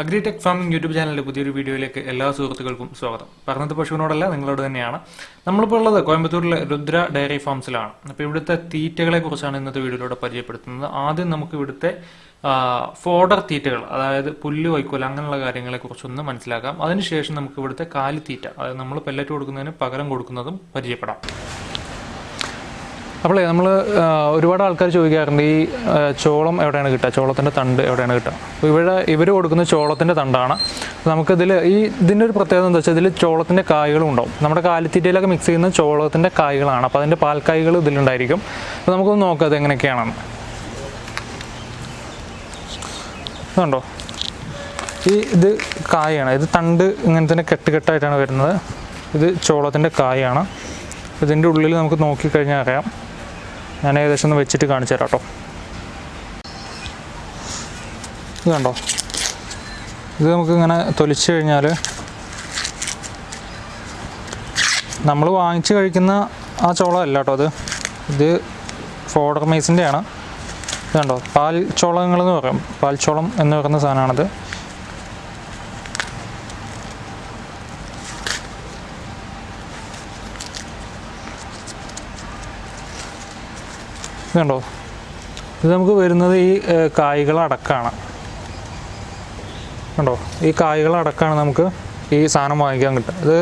Agritech farming YouTube ചാനലിന്റെ പുതിയൊരു വീഡിയോയിലേക്ക് എല്ലാ സുഹൃത്തുക്കൾക്കും സ്വാഗതം. പറഞ്ഞത് പശുവിനോടല്ല നിങ്ങളോട് തന്നെയാണ്. നമ്മളിപ്പോൾ ഉള്ളത് കോയമ്പത്തൂരിലെ രുദ്ര ഡയറി ഫാംസിലാണ്. അപ്പോൾ ഇവിടുത്തെ തീറ്റകളെ കുറിച്ചാണ് ഇന്നത്തെ വീഡിയോയിലൂടെ പരിചയപ്പെടുത്തുന്നത്. ആദ്യം നമുക്ക് ഇവിടുത്തെ ഫോഡർ തീറ്റകൾ അതായത് പുല്ല് വൈക്കോൽ അങ്ങനെയുള്ള കാര്യങ്ങളെ കുറിച്ചൊന്ന് മനസ്സിലാക്കാം. അതിനുശേഷം നമുക്ക് ഇവിടുത്തെ കാലിത്തീറ്റ അതായത് നമ്മൾ പെല്ലറ്റ് കൊടുക്കുന്നതിന് പകരം കൊടുക്കുന്നതും പരിചയപ്പെടാം. അപ്പോളേ നമ്മൾ ഒരുപാട് ആൾക്കാർ ചോദിക്കാറുണ്ട് ഈ ചോളം എവിടെയാണ് കിട്ടുക? ചോളത്തിന്റെ തണ്ട് എവിടെയാണ് കിട്ടുക? അപ്പോൾ ഇവിടെ ഇവർ കൊടുക്കുന്ന ചോളത്തിന്റെ തണ്ടാണ്. നമുക്കിതിൽ ഈ ഇതിന്റെ ഒരു പ്രത്യേകത എന്താ വെച്ചാൽ ഇതിൽ ചോളത്തിന്റെ കായ്കളും ഉണ്ടാവും. നമ്മുടെ കാലിത്തീറ്റയിലൊക്കെ മിക്സ് ചെയ്യുന്ന ചോളത്തിന്റെ കായ്കളാണ്. അപ്പോൾ അതിന്റെ പാൽക്കായ്കൾ ഇതിലുണ്ടായിരിക്കും. അപ്പോൾ നമുക്കൊന്ന് നോക്കാം അത് എങ്ങനെയൊക്കെയാണെന്ന്. ണ്ടോ ഈ ഇത് കായാണ്. ഇത് തണ്ട് ഇങ്ങനെ തന്നെ കെട്ടുകെട്ടായിട്ടാണ് വരുന്നത്. ഇത് ചോളത്തിന്റെ കായാണ്. ഇതിന്റെ ഉള്ളിൽ നമുക്ക് നോക്കിക്കഴിഞ്ഞാൽ അറിയാം. ഞാൻ ഏകദേശം ഒന്ന് വെച്ചിട്ട് കാണിച്ചു തരാം കേട്ടോ. ഇത് കണ്ടോ? ഇത് നമുക്ക് ഇങ്ങനെ തൊലിച്ച് കഴിഞ്ഞാൽ നമ്മൾ വാങ്ങിച്ച് കഴിക്കുന്ന ആ ചോളം അല്ല കേട്ടോ അത്. ഇത് ഫോഡർ മൈസിന്റെയാണ് കണ്ടോ? പാൽ ചോളങ്ങൾ എന്ന് പറയും. പാൽ ചോളം എന്ന് പറയുന്ന സാധനമാണിത്. കണ്ടോ? ഇത് നമുക്ക് വരുന്നത് ഈ കായ്കളടക്കമാണ് കണ്ടോ? ഈ കായ്കളടക്കമാണ് നമുക്ക് ഈ സാധനം വാങ്ങിക്കാൻ കിട്ടുക. ഇത്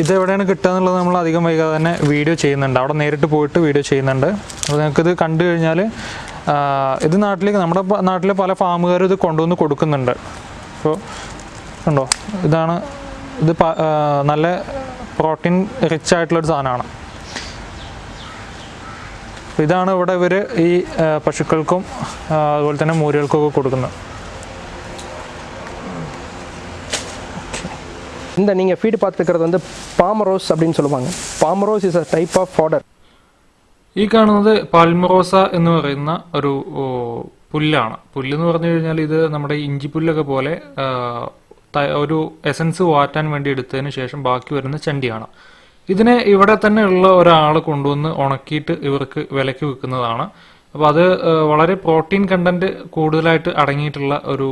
ഇതെവിടെയാണ് കിട്ടുക എന്നുള്ളത് നമ്മൾ അധികം വൈകാതെ തന്നെ വീഡിയോ ചെയ്യുന്നുണ്ട്. അവിടെ നേരിട്ട് പോയിട്ട് വീഡിയോ ചെയ്യുന്നുണ്ട്. അപ്പോൾ നിങ്ങൾക്കിത് കണ്ടു കഴിഞ്ഞാൽ ഇത് നാട്ടിലേക്ക് നമ്മുടെ നാട്ടിലെ പല ഫാമുകാരും ഇത് കൊണ്ടുവന്ന് കൊടുക്കുന്നുണ്ട്. അപ്പോൾ ഉണ്ടോ ഇതാണ് ഇത് നല്ല പ്രോട്ടീൻ റിച്ച് ആയിട്ടുള്ളൊരു സാധനമാണ്. ഇതാണ് ഇവിടെ ഇവർ ഈ ആ, പശുക്കൾക്കും ആ, അതുപോലെ തന്നെ മൂരികൾക്കും ഒക്കെ കൊടുക്കുന്നത് இந்த நீங்கள் ஃபீடு பார்த்துருக்கிறது வந்து பாமரோஸ் அப்படின்னு சொல்லுவாங்க palmarosa is a type of fodder ഈ കാണുന്നത് പാൽമറോസ എന്ന് പറയുന്ന ഒരു ഓ, പുല്ലാണ് പുല്ല് എന്ന് പറഞ്ഞു കഴിഞ്ഞാൽ ഇത് നമ്മുടെ ഇഞ്ചിപ്പുല്ലൊക്കെ പോലെ ആ, ത- ഒരു എസൻസ് വാറ്റാൻ വേണ്ടി എടുത്തതിന് ശേഷം ബാക്കി വരുന്ന ചണ്ടിയാണ് ഇതിനെ ഇവിടെ തന്നെ ഉള്ള ഒരാൾ കൊണ്ടുവന്ന് ഉണക്കിയിട്ട് ഇവർക്ക് വിലക്ക് വിൽക്കുന്നതാണ്. അപ്പോൾ അത് വളരെ പ്രോട്ടീൻ കണ്ടന്റ് കൂടുതലായിട്ട് അടങ്ങിയിട്ടുള്ള ഒരു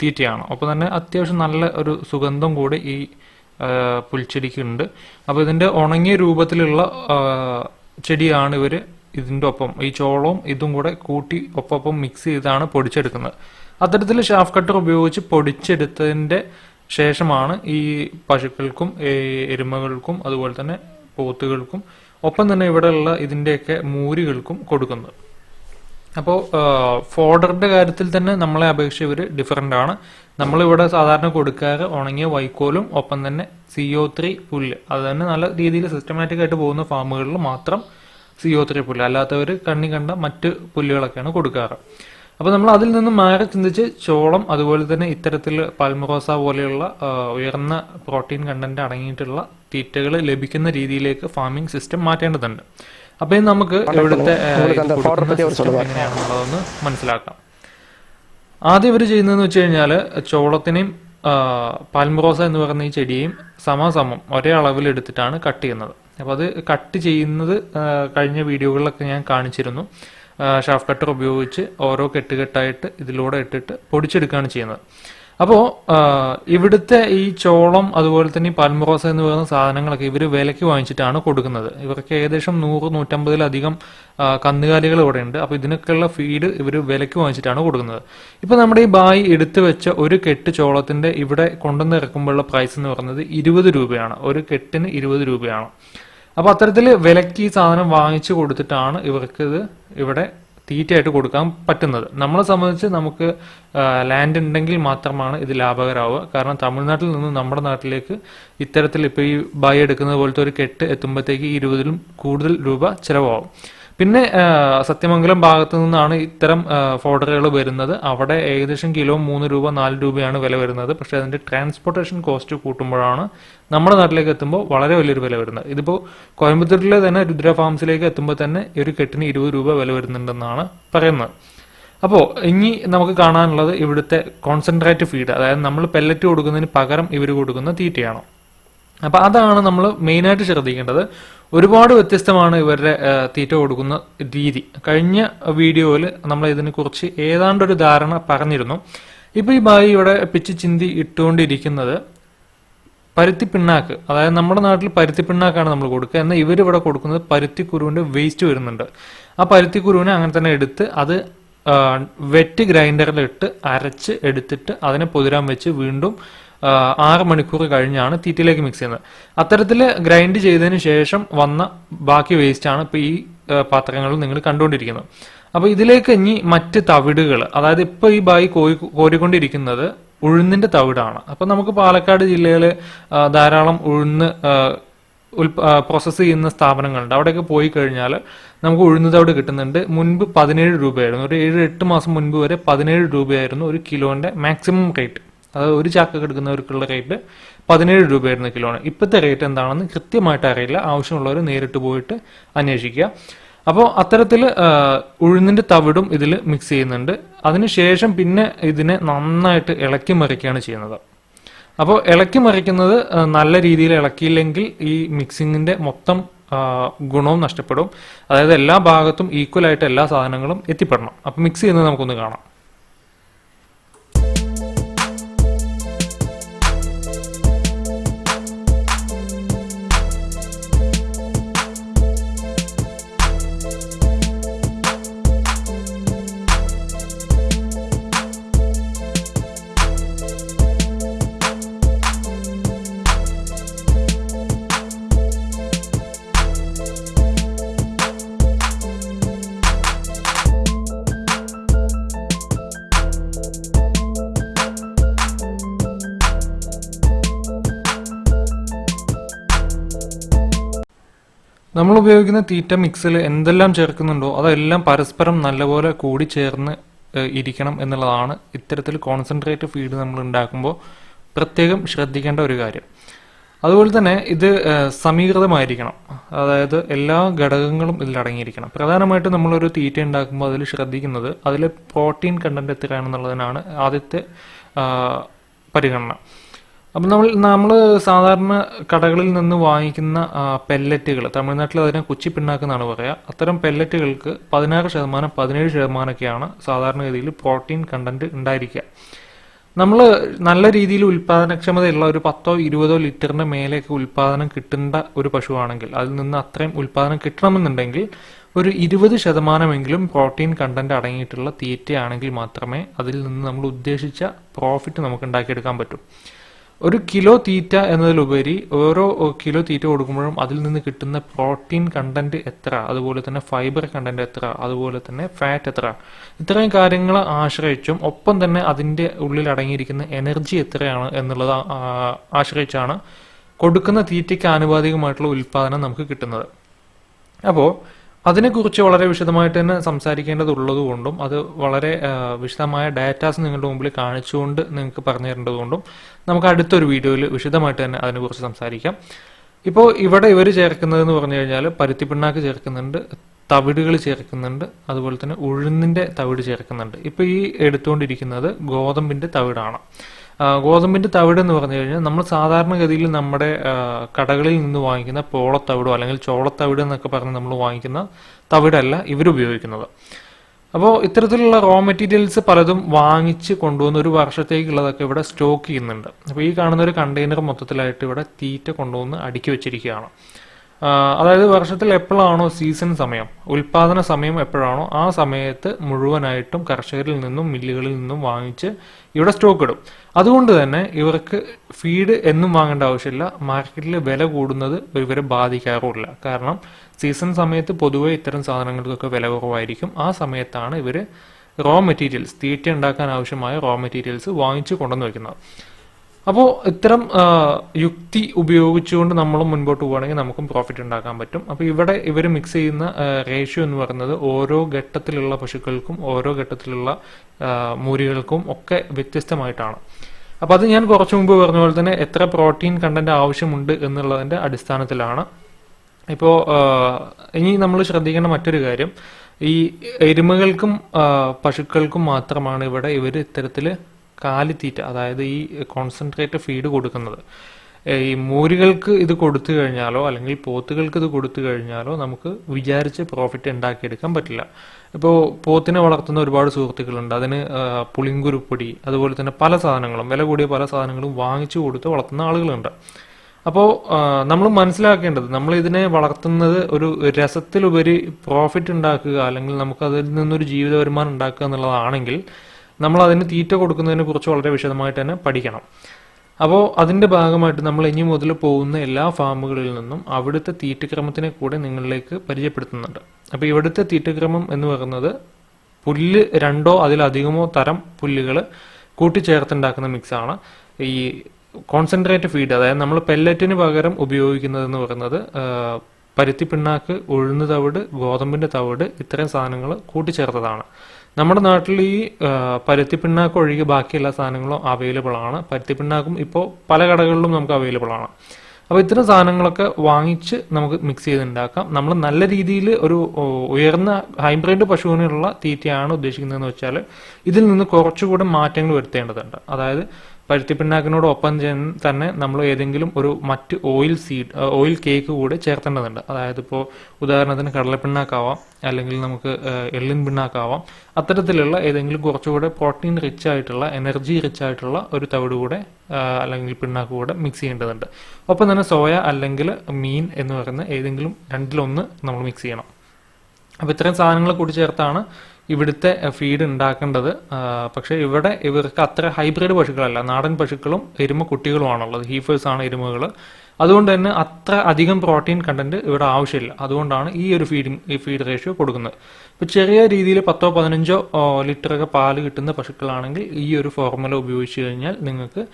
തീറ്റയാണ്. അപ്പോൾ തന്നെ അത്യാവശ്യം നല്ല ഒരു സുഗന്ധം കൂടി ഈ പുൽച്ചെടിക്കുണ്ട്. അപ്പോൾ ഇതിന്റെ ഉണങ്ങിയ രൂപത്തിലുള്ള ചെടിയാണ് ഇവർ ഇതിന്റെ ഒപ്പം ഈ ചോളവും ഇതും കൂടെ കൂട്ടി ഒപ്പം മിക്സ് ചെയ്താണ് പൊടിച്ചെടുക്കുന്നത്. അത്തരത്തിൽ ഷാഫ് കട്ടർ ഉപയോഗിച്ച് പൊടിച്ചെടുത്തതിന്റെ ശേഷമാണ് ഈ പശുക്കൾക്കും എരുമകൾക്കും അതുപോലെ തന്നെ പോത്തുകൾക്കും ഒപ്പം തന്നെ ഇവിടെയുള്ള ഇതിന്റെയൊക്കെ മൂരികൾക്കും കൊടുക്കുന്നത്. അപ്പോൾ ഫോഡറിന്റെ കാര്യത്തിൽ തന്നെ നമ്മളെ അപേക്ഷിച്ച് ഇവർ ഡിഫറെന്റ് ആണ്. നമ്മളിവിടെ സാധാരണ കൊടുക്കാറ് ഉണങ്ങിയ വൈക്കോലും ഒപ്പം തന്നെ സി ഒ ത്രീ പുല്ല്. അത് തന്നെ നല്ല രീതിയിൽ സിസ്റ്റമാറ്റിക് ആയിട്ട് പോകുന്ന ഫാമുകളിൽ മാത്രം സി ഒ ത്രീ പുല്ല്. അല്ലാത്തവർ കണ്ണി കണ്ട മറ്റ് പുല്ലുകളൊക്കെയാണ് കൊടുക്കാറ്. അപ്പോൾ നമ്മൾ അതിൽ നിന്ന് മാറി ചിന്തിച്ച് ചോളം അതുപോലെ തന്നെ ഇത്തരത്തിൽ പാൽമറോസ പോലെയുള്ള ഉയർന്ന പ്രോട്ടീൻ കണ്ടന്റ് അടങ്ങിയിട്ടുള്ള തീറ്റകൾ ലഭിക്കുന്ന രീതിയിലേക്ക് ഫാമിംഗ് സിസ്റ്റം മാറ്റേണ്ടതുണ്ട്. അപ്പോൾ നമുക്ക് ഇവിടുത്തെ എങ്ങനെയാണെന്നുള്ളതൊന്ന് മനസ്സിലാക്കാം. ആദ്യം ഇവർ ചെയ്യുന്നതെന്ന് വെച്ച് കഴിഞ്ഞാൽ ചോളത്തിനെയും പാൽമറോസ എന്ന് പറയുന്ന ഈ ചെടിയെയും സമാസമം ഒരേ അളവിൽ എടുത്തിട്ടാണ് കട്ട് ചെയ്യുന്നത്. അപ്പോൾ അത് കട്ട് ചെയ്യുന്നത് കഴിഞ്ഞ വീഡിയോകളിലൊക്കെ ഞാൻ കാണിച്ചിരുന്നു. ഷാഫ് കട്ടർ ഉപയോഗിച്ച് ഓരോ കെട്ടുകെട്ടായിട്ട് ഇതിലൂടെ ഇട്ടിട്ട് പൊടിച്ചെടുക്കുകയാണ് ചെയ്യുന്നത്. അപ്പോൾ ഇവിടുത്തെ ഈ ചോളം അതുപോലെ തന്നെ പാൽമറോസ എന്ന് പറയുന്ന സാധനങ്ങളൊക്കെ ഇവർ വിലയ്ക്ക് വാങ്ങിച്ചിട്ടാണ് കൊടുക്കുന്നത്. ഇവർക്ക് ഏകദേശം നൂറ് നൂറ്റമ്പതിലധികം കന്നുകാലികൾ ഇവിടെ ഉണ്ട് അപ്പോൾ ഇതിനൊക്കെയുള്ള ഫീഡ് ഇവർ വിലയ്ക്ക് വാങ്ങിച്ചിട്ടാണ് കൊടുക്കുന്നത്. ഇപ്പോൾ നമ്മുടെ ഈ ബായി എടുത്തു വെച്ച ഒരു കെട്ട് ചോളത്തിന്റെ ഇവിടെ കൊണ്ടുവന്ന് ഇറക്കുമ്പോഴുള്ള പ്രൈസ് എന്ന് പറയുന്നത് ഇരുപത് രൂപയാണ്. ഒരു കെട്ടിന് ഇരുപത് രൂപയാണ്. അപ്പോൾ അത്തരത്തിൽ വിലക്ക് ഈ സാധനം വാങ്ങിച്ചു കൊടുത്തിട്ടാണ് ഇവർക്ക് ഇത് ഇവിടെ തീറ്റയായിട്ട് കൊടുക്കാൻ പറ്റുന്നത്. നമ്മളെ സംബന്ധിച്ച് നമുക്ക് ലാൻഡ് ഉണ്ടെങ്കിൽ മാത്രമാണ് ഇത് ലാഭകരമാവുക കാരണം തമിഴ്നാട്ടിൽ നിന്ന് നമ്മുടെ നാട്ടിലേക്ക് ഇത്തരത്തിൽ ഇപ്പോൾ ഈ ബൈ എടുക്കുന്നത് പോലത്തെ ഒരു കെട്ട് എത്തുമ്പോഴത്തേക്ക് ഇരുപതിലും കൂടുതൽ രൂപ ചിലവാകും. പിന്നെ സത്യമംഗലം ഭാഗത്തു നിന്നാണ് ഇത്തരം ഫോർഡറുകൾ വരുന്നത്. അവിടെ ഏകദേശം കിലോ മൂന്ന് രൂപ നാല് രൂപയാണ് വില വരുന്നത്. പക്ഷെ അതിന്റെ ട്രാൻസ്പോർട്ടേഷൻ കോസ്റ്റ് കൂട്ടുമ്പോഴാണ് നമ്മുടെ നാട്ടിലേക്ക് എത്തുമ്പോൾ വളരെ വലിയൊരു വില വരുന്നത്. ഇതിപ്പോൾ കോയമ്പത്തൂരിലെ തന്നെ രുദ്ര ഫാംസിലേക്ക് എത്തുമ്പോൾ തന്നെ ഒരു കെട്ടിന് ഇരുപത് രൂപ വില വരുന്നുണ്ടെന്നാണ് പറയുന്നത്. അപ്പോൾ ഇനി നമുക്ക് കാണാനുള്ളത് ഇവിടുത്തെ കോൺസെൻട്രേറ്റ് ഫീഡ് അതായത് നമ്മൾ പെല്ലറ്റ് കൊടുക്കുന്നതിന് പകരം ഇവർ കൊടുക്കുന്ന തീറ്റയാണ്? അപ്പൊ അതാണ് നമ്മൾ മെയിനായിട്ട് ശ്രദ്ധിക്കേണ്ടത്. ഒരുപാട് വ്യത്യസ്തമാണ് ഇവരുടെ തീറ്റ കൊടുക്കുന്ന രീതി. കഴിഞ്ഞ വീഡിയോയിൽ നമ്മൾ ഇതിനെക്കുറിച്ച് ഏതാണ്ടൊരു ധാരണ പറഞ്ഞിരുന്നു. ഇപ്പോൾ ഈ ബായി ഇവിടെ പിച്ച് ചിന്തി ഇട്ടുകൊണ്ടിരിക്കുന്നത് പരുത്തി പിണ്ണാക്ക്. അതായത് നമ്മുടെ നാട്ടിൽ പരുത്തി പിണ്ണാക്കാണ് നമ്മൾ കൊടുക്കുക. എന്നാൽ ഇവരിവിടെ കൊടുക്കുന്നത് പരുത്തി കുരുവിന്റെ വേസ്റ്റ് വരുന്നുണ്ട്. ആ പരുത്തി കുരുവിനെ അങ്ങനെ തന്നെ എടുത്ത് അത് വെറ്റ് ഗ്രൈൻഡറിൽ ഇട്ട് അരച്ച് എടുത്തിട്ട് അതിനെ പൊതിരാൻ വെച്ച് വീണ്ടും ആറ് മണിക്കൂർ കഴിഞ്ഞാണ് തീറ്റയിലേക്ക് മിക്സ് ചെയ്യുന്നത്. അത്തരത്തിൽ ഗ്രൈൻഡ് ചെയ്തതിന് ശേഷം വന്ന ബാക്കി വേസ്റ്റാണ് ഇപ്പോൾ ഈ പാത്രങ്ങളിൽ നിങ്ങൾ കണ്ടുകൊണ്ടിരിക്കുന്നത്. അപ്പോൾ ഇതിലേക്ക് ഇനി മറ്റ് തവിടുകൾ അതായത് ഇപ്പോൾ ഈ ബായി കോരി കോരിക്കൊണ്ടിരിക്കുന്നത് ഉഴുന്നിന്റെ തവിടാണ്. അപ്പോൾ നമുക്ക് പാലക്കാട് ജില്ലയിൽ ധാരാളം ഉഴുന്ന് പ്രോസസ്സ് ചെയ്യുന്ന സ്ഥാപനങ്ങളുണ്ട്. അവിടെയൊക്കെ പോയി കഴിഞ്ഞാൽ നമുക്ക് ഉഴുന്ന് തവിട് കിട്ടുന്നുണ്ട്. മുൻപ് പതിനേഴ് രൂപയായിരുന്നു. ഒരു ഏഴ് എട്ട് മാസം മുൻപ് വരെ പതിനേഴ് രൂപയായിരുന്നു ഒരു കിലോന്റെ മാക്സിമം റേറ്റ് അതായത് ഒരു ചാക്ക എടുക്കുന്നവർക്കുള്ള റേറ്റ് പതിനേഴ് രൂപയായിരുന്നു കിലോന് ഇപ്പോഴത്തെ റേറ്റ് എന്താണെന്ന് കൃത്യമായിട്ട് അറിയില്ല. ആവശ്യമുള്ളവർ നേരിട്ട് പോയിട്ട് അന്വേഷിക്കുക. അപ്പോൾ അത്തരത്തിൽ ഉഴുന്നിന്റെ തവിടും ഇതിൽ മിക്സ് ചെയ്യുന്നുണ്ട്. അതിനുശേഷം പിന്നെ ഇതിനെ നന്നായിട്ട് ഇളക്കി മറിക്കുകയാണ് ചെയ്യുന്നത്. അപ്പോൾ ഇളക്കി മറിക്കുന്നത് നല്ല രീതിയിൽ ഇളക്കിയില്ലെങ്കിൽ ഈ മിക്സിങ്ങിന്റെ മൊത്തം ഗുണവും നഷ്ടപ്പെടും. അതായത് എല്ലാ ഭാഗത്തും ഈക്വൽ ആയിട്ട് എല്ലാ സാധനങ്ങളും എത്തിപ്പെടണം. അപ്പം മിക്സ് ചെയ്യുന്നത് നമുക്കൊന്ന് കാണാം. നമ്മൾ ഉപയോഗിക്കുന്ന തീറ്റ മിക്സിൽ എന്തെല്ലാം ചേർക്കുന്നുണ്ടോ അതെല്ലാം പരസ്പരം നല്ലപോലെ കൂടി ചേർന്ന് ഇരിക്കണം എന്നുള്ളതാണ് ഇത്തരത്തിൽ കോൺസെൻട്രേറ്റ് ഫീഡ് നമ്മൾ ഉണ്ടാക്കുമ്പോൾ പ്രത്യേകം ശ്രദ്ധിക്കേണ്ട ഒരു കാര്യം. അതുപോലെ തന്നെ ഇത് സമീകൃതമായിരിക്കണം. അതായത് എല്ലാ ഘടകങ്ങളും ഇതിൽ അടങ്ങിയിരിക്കണം. പ്രധാനമായിട്ടും നമ്മളൊരു തീറ്റ ഉണ്ടാക്കുമ്പോൾ അതിൽ ശ്രദ്ധിക്കുന്നത് അതിൽ പ്രോട്ടീൻ കണ്ടന്റ് എത്രയാണെന്നുള്ളതിനാണ് ആദ്യത്തെ പരിഗണന. അപ്പം നമ്മൾ നമ്മൾ സാധാരണ കടകളിൽ നിന്ന് വാങ്ങിക്കുന്ന പെല്ലറ്റുകൾ തമിഴ്നാട്ടിൽ അതിനെ കുച്ചി പിണ്ണാക്ക് എന്നാണ് അത്തരം പെല്ലറ്റുകൾക്ക് പതിനാറ് ശതമാനം പതിനേഴ് ശതമാനമൊക്കെയാണ് സാധാരണഗതിയിൽ പ്രോട്ടീൻ കണ്ടന്റ് ഉണ്ടായിരിക്കുക. നമ്മൾ നല്ല രീതിയിൽ ഉൽപാദനക്ഷമതയുള്ള ഒരു പത്തോ ഇരുപതോ ലിറ്ററിന്റെ മേലെയൊക്കെ ഉൽപാദനം കിട്ടേണ്ട ഒരു പശുവാണെങ്കിൽ അതിൽ നിന്ന് അത്രയും ഉൽപാദനം കിട്ടണമെന്നുണ്ടെങ്കിൽ ഒരു ഇരുപത് ശതമാനമെങ്കിലും പ്രോട്ടീൻ കണ്ടന്റ് അടങ്ങിയിട്ടുള്ള തീറ്റയാണെങ്കിൽ മാത്രമേ അതിൽ നിന്ന് നമ്മൾ ഉദ്ദേശിച്ച പ്രോഫിറ്റ് നമുക്ക് ഉണ്ടാക്കിയെടുക്കാൻ പറ്റൂ. ഒരു കിലോ തീറ്റ എന്നതിലുപരി ഓരോ കിലോ തീറ്റ കൊടുക്കുമ്പോഴും അതിൽ നിന്ന് കിട്ടുന്ന പ്രോട്ടീൻ കണ്ടന്റ് എത്ര? അതുപോലെ തന്നെ ഫൈബർ കണ്ടന്റ് എത്ര? അതുപോലെ തന്നെ ഫാറ്റ് എത്ര? ഇത്രയും കാര്യങ്ങളെ ആശ്രയിച്ചും ഒപ്പം തന്നെ അതിന്റെ ഉള്ളിൽ അടങ്ങിയിരിക്കുന്ന എനർജി എത്രയാണ് എന്നുള്ളത് ആശ്രയിച്ചാണ് കൊടുക്കുന്ന തീറ്റയ്ക്ക് ആനുപാതികമായിട്ടുള്ള ഉൽപ്പാദനം നമുക്ക് കിട്ടുന്നത്. അപ്പോൾ അതിനെക്കുറിച്ച് വളരെ വിശദമായിട്ട് തന്നെ സംസാരിക്കേണ്ടതുള്ളത് കൊണ്ടും അത് വളരെ വിശദമായ ഡാറ്റാസ് നിങ്ങളുടെ മുമ്പിൽ കാണിച്ചുകൊണ്ട് നിങ്ങൾക്ക് പറഞ്ഞു തരേണ്ടതുകൊണ്ടും നമുക്ക് അടുത്തൊരു വീഡിയോയിൽ വിശദമായിട്ട് തന്നെ അതിനെക്കുറിച്ച് സംസാരിക്കാം. ഇപ്പോൾ ഇവിടെ ഇവർ ചേർക്കുന്നതെന്ന് പറഞ്ഞു കഴിഞ്ഞാൽ പരുത്തിപ്പിണ്ണാക്ക് ചേർക്കുന്നുണ്ട് തവിടുകൾ ചേർക്കുന്നുണ്ട് അതുപോലെ തന്നെ ഉഴുന്നിന്റെ തവിട് ചേർക്കുന്നുണ്ട്. ഇപ്പോൾ ഈ എടുത്തുകൊണ്ടിരിക്കുന്നത് ഗോതമ്പിന്റെ തവിടാണ്. ഗോതമ്പിന്റെ തവിട് എന്ന് പറഞ്ഞു കഴിഞ്ഞാൽ നമ്മൾ സാധാരണഗതിയിൽ നമ്മുടെ കടകളിൽ നിന്ന് വാങ്ങിക്കുന്ന പോളത്തവിടോ അല്ലെങ്കിൽ ചോളത്തവിട് എന്നൊക്കെ പറഞ്ഞ് നമ്മൾ വാങ്ങിക്കുന്ന തവിടല്ല ഇവരുപയോഗിക്കുന്നത് അപ്പോൾ ഇത്തരത്തിലുള്ള റോ മെറ്റീരിയൽസ് പലതും വാങ്ങിച്ച് കൊണ്ടുവന്ന് ഒരു വർഷത്തേക്കുള്ളതൊക്കെ ഇവിടെ സ്റ്റോക്ക് ചെയ്യുന്നുണ്ട്. അപ്പോൾ ഈ കാണുന്ന ഒരു കണ്ടെയ്നർ മൊത്തത്തിലായിട്ട് ഇവിടെ തീറ്റ കൊണ്ടുവന്ന് അടുക്കി വെച്ചിരിക്കുകയാണ്. അതായത് വർഷത്തിൽ എപ്പോഴാണോ സീസൺ സമയം ഉൽപാദന സമയം എപ്പോഴാണോ ആ സമയത്ത് മുഴുവനായിട്ടും കർഷകരിൽ നിന്നും മില്ലുകളിൽ നിന്നും വാങ്ങിച്ച് ഇവിടെ സ്റ്റോക്ക് ഇടും. അതുകൊണ്ട് തന്നെ ഇവർക്ക് ഫീഡ് എന്നും വാങ്ങേണ്ട ആവശ്യമില്ല. മാർക്കറ്റിൽ വില കൂടുന്നത് ഇവരെ ബാധിക്കാറുമില്ല. കാരണം സീസൺ സമയത്ത് പൊതുവെ ഇത്തരം സാധനങ്ങൾക്കൊക്കെ വില കുറവായിരിക്കും. ആ സമയത്താണ് ഇവർ റോ മെറ്റീരിയൽസ് തീറ്റ ഉണ്ടാക്കാൻ ആവശ്യമായ റോ മെറ്റീരിയൽസ് വാങ്ങിച്ച് കൊണ്ടുവന്ന് വെക്കുന്നത്. അപ്പോൾ ഇത്തരം യുക്തി ഉപയോഗിച്ചുകൊണ്ട് നമ്മൾ മുൻപോട്ട് പോവുകയാണെങ്കിൽ നമുക്കും പ്രോഫിറ്റ് ഉണ്ടാക്കാൻ പറ്റും. അപ്പോൾ ഇവിടെ ഇവർ മിക്സ് ചെയ്യുന്ന റേഷ്യോ എന്ന് പറയുന്നത് ഓരോ ഘട്ടത്തിലുള്ള പശുക്കൾക്കും ഓരോ ഘട്ടത്തിലുള്ള മൂരികൾക്കും ഒക്കെ വ്യത്യസ്തമായിട്ടാണ്. അപ്പോൾ അത് ഞാൻ കുറച്ച് മുമ്പ് പറഞ്ഞ പോലെ തന്നെ എത്ര പ്രോട്ടീൻ കണ്ടന്റ് ആവശ്യമുണ്ട് എന്നുള്ളതിന്റെ അടിസ്ഥാനത്തിലാണ്. ഇപ്പോൾ ഇനി നമ്മൾ ശ്രദ്ധിക്കേണ്ട മറ്റൊരു കാര്യം ഈ എരുമകൾക്കും പശുക്കൾക്കും മാത്രമാണ് ഇവിടെ ഇവർ ഇത്തരത്തിൽ കാലിത്തീറ്റ അതായത് ഈ കോൺസെൻട്രേറ്റ് ഫീഡ് കൊടുക്കുന്നത്. ഈ മൂരികൾക്ക് ഇത് കൊടുത്തു കഴിഞ്ഞാലോ അല്ലെങ്കിൽ പോത്തുകൾക്ക് ഇത് കൊടുത്തു കഴിഞ്ഞാലോ നമുക്ക് വിചാരിച്ച് പ്രോഫിറ്റ് ഉണ്ടാക്കിയെടുക്കാൻ പറ്റില്ല. ഇപ്പോൾ പോത്തിനെ വളർത്തുന്ന ഒരുപാട് സുഹൃത്തുക്കളുണ്ട്. അതിന് പുളിങ്കുരുപ്പൊടി അതുപോലെ തന്നെ പല സാധനങ്ങളും വില കൂടിയ പല സാധനങ്ങളും വാങ്ങിച്ചു കൊടുത്ത് വളർത്തുന്ന ആളുകളുണ്ട്. അപ്പോൾ നമ്മൾ മനസ്സിലാക്കേണ്ടത് നമ്മൾ ഇതിനെ വളർത്തുന്നത് ഒരു രസത്തിലുപരി പ്രോഫിറ്റ് ഉണ്ടാക്കുക അല്ലെങ്കിൽ നമുക്ക് അതിൽ നിന്നൊരു ജീവിത വരുമാനം ഉണ്ടാക്കുക എന്നുള്ളതാണെങ്കിൽ നമ്മൾ അതിന് തീറ്റ കൊടുക്കുന്നതിനെ കുറിച്ച് വളരെ വിശദമായിട്ട് തന്നെ പഠിക്കണം. അപ്പോൾ അതിന്റെ ഭാഗമായിട്ട് നമ്മൾ ഇനി മുതൽ പോകുന്ന എല്ലാ ഫാമുകളിൽ നിന്നും അവിടുത്തെ തീറ്റക്രമത്തിനെ കൂടെ നിങ്ങളിലേക്ക് പരിചയപ്പെടുത്തുന്നുണ്ട്. അപ്പോൾ ഇവിടുത്തെ തീറ്റക്രമം എന്ന് പറയുന്നത് പുല്ല് രണ്ടോ അതിലധികമോ തരം പുല്ലുകൾ കൂട്ടിച്ചേർത്തുണ്ടാക്കുന്ന മിക്സാണ്. ഈ കോൺസെൻട്രേറ്റ് ഫീഡ് അതായത് നമ്മൾ പെല്ലറ്റിന് പകരം ഉപയോഗിക്കുന്നത് എന്ന് പറയുന്നത് പരുത്തി പിണ്ണാക്ക് ഉഴുന്ന് തവിട് ഗോതമ്പിന്റെ തവിട് ഇത്തരം സാധനങ്ങൾ കൂട്ടിച്ചേർത്തതാണ്. നമ്മുടെ നാട്ടിൽ ഈ പരുത്തി പിണ്ണാക്ക് ഒഴികെ ബാക്കി എല്ലാ സാധനങ്ങളും അവൈലബിൾ ആണ്. പരുത്തി പിണ്ണാക്കും ഇപ്പോൾ പല കടകളിലും നമുക്ക് അവൈലബിൾ ആണ്. അപ്പോൾ ഇത്തരം സാധനങ്ങളൊക്കെ വാങ്ങിച്ച് നമുക്ക് മിക്സ് ചെയ്ത് ഉണ്ടാക്കാം നമ്മൾ നല്ല രീതിയിൽ ഒരു ഉയർന്ന ഹൈബ്രിഡ് പശുവിനുള്ള തീറ്റയാണ് ഉദ്ദേശിക്കുന്നതെന്ന് വെച്ചാൽ ഇതിൽ നിന്ന് കുറച്ചുകൂടെ മാറ്റങ്ങൾ വരുത്തേണ്ടതുണ്ട്. അതായത് പരുത്തിപ്പിണ്ണാക്കിനോടൊപ്പം തന്നെ നമ്മൾ ഏതെങ്കിലും ഒരു മറ്റ് ഓയിൽ സീഡ് ഓയിൽ കേക്ക് കൂടെ ചേർത്തേണ്ടതുണ്ട്. അതായത് ഇപ്പോൾ ഉദാഹരണത്തിന് കടലപ്പിണ്ണാക്കാവാം അല്ലെങ്കിൽ നമുക്ക് എള്ളിൻ പിണ്ണാക്കാവാം. അത്തരത്തിലുള്ള ഏതെങ്കിലും കുറച്ചുകൂടെ പ്രോട്ടീൻ റിച്ച് ആയിട്ടുള്ള എനർജി റിച്ച് ആയിട്ടുള്ള ഒരു തവിട് കൂടെ അല്ലെങ്കിൽ പിണ്ണാക്ക് കൂടെ മിക്സ് ചെയ്യേണ്ടതുണ്ട്. ഒപ്പം തന്നെ സോയ അല്ലെങ്കിൽ മീൻ എന്ന് പറയുന്ന ഏതെങ്കിലും രണ്ടിലൊന്ന് നമ്മൾ മിക്സ് ചെയ്യണം. അപ്പോൾ ഇത്രയും സാധനങ്ങൾ കൂടി ചേർത്താണ് ഇവിടുത്തെ ഫീഡ് ഉണ്ടാക്കേണ്ടത് പക്ഷെ ഇവിടെ ഇവർക്ക് അത്ര ഹൈബ്രിഡ് പശുക്കളല്ല. നാടൻ പശുക്കളും എരുമ കുട്ടികളുമാണുള്ളത്. ഹീഫേഴ്സ് ആണ് എരുമകൾ അതുകൊണ്ട് തന്നെ അത്ര അധികം പ്രോട്ടീൻ കണ്ടന്റ് ഇവിടെ ആവശ്യമില്ല. അതുകൊണ്ടാണ് ഈ ഒരു ഫീഡിങ് ഈ ഫീഡ് റേഷ്യോ കൊടുക്കുന്നത്. ഇപ്പോൾ ചെറിയ രീതിയിൽ പത്തോ പതിനഞ്ചോ ലിറ്റർ ഒക്കെ പാൽ കിട്ടുന്ന പശുക്കളാണെങ്കിൽ ഈ ഒരു ഫോർമുല ഉപയോഗിച്ച് കഴിഞ്ഞാൽ നിങ്ങൾക്ക്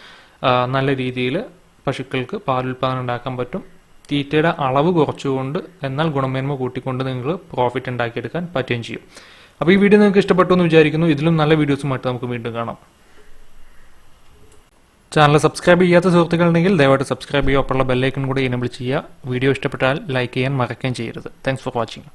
നല്ല രീതിയിൽ പശുക്കൾക്ക് പാലുൽപാദനം ഉണ്ടാക്കാൻ പറ്റും. തീറ്റയുടെ അളവ് കുറച്ചുകൊണ്ട് എന്നാൽ ഗുണമേന്മ കൂട്ടിക്കൊണ്ട് നിങ്ങൾ പ്രോഫിറ്റ് ഉണ്ടാക്കിയെടുക്കാൻ പറ്റുകയും ചെയ്യും. അപ്പോൾ ഈ വീഡിയോ നിങ്ങൾക്ക് ഇഷ്ടപ്പെട്ടു എന്ന് വിചാരിക്കുന്നു. ഇതിലും നല്ല വീഡിയോസുമായിട്ട് നമുക്ക് വീണ്ടും കാണാം. ചാനൽ സബ്സ്ക്രൈബ് ചെയ്യാത്ത സുഹൃത്തുക്കളുണ്ടെങ്കിൽ ദയവായിട്ട് സബ്സ്ക്രൈബ് ചെയ്യുക. ഒപ്പമുള്ള ബെല്ലൈക്കൺ കൂടി എനേബിൾ ചെയ്യുക. വീഡിയോ ഇഷ്ടപ്പെട്ടാൽ ലൈക്ക് ചെയ്യാൻ മറക്കുകയും ചെയ്യരുത്. Thanks for watching